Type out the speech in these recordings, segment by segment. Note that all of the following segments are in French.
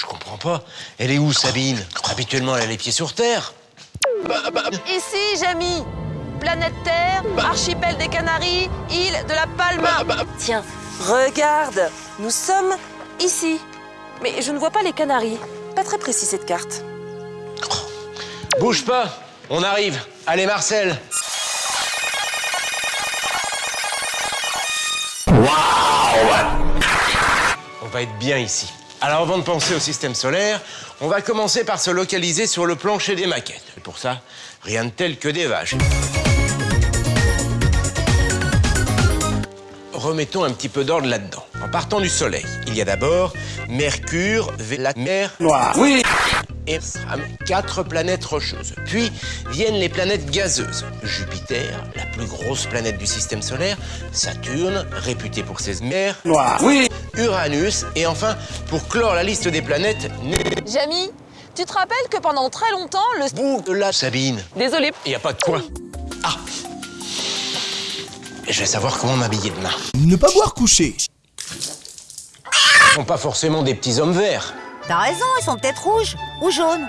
Je comprends pas. Elle est où, Sabine? Habituellement, elle a les pieds sur terre. Ici, Jamy. Planète Terre, archipel des Canaries, île de la Palma. Tiens, regarde, nous sommes ici. Mais je ne vois pas les Canaries. Pas très précis cette carte. Bouge pas, on arrive. Allez, Marcel. On va être bien ici. Alors avant de penser au système solaire, on va commencer par se localiser sur le plancher des maquettes. Et pour ça, rien de tel que des vaches. Remettons un petit peu d'ordre là-dedans. En partant du Soleil, il y a d'abord Mercure, la mer Noire. Oui et quatre planètes rocheuses. Puis viennent les planètes gazeuses. Jupiter, la plus grosse planète du système solaire, Saturne, réputé pour ses mers noires. Oui. Uranus et enfin, pour clore la liste des planètes, Jamy, tu te rappelles que pendant très longtemps, le... Bout de la Sabine. Désolé. Il n'y a pas de quoi. Ah Je vais savoir comment m'habiller demain. Ne pas boire couché. Ils sont pas forcément des petits hommes verts. T'as raison, ils sont peut-être rouges ou jaunes.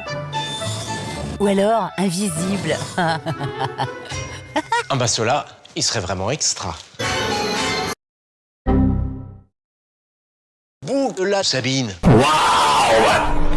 Ou alors invisibles. Ah bah ceux-là, ils seraient vraiment extra. Bout de la Sabine. Waouh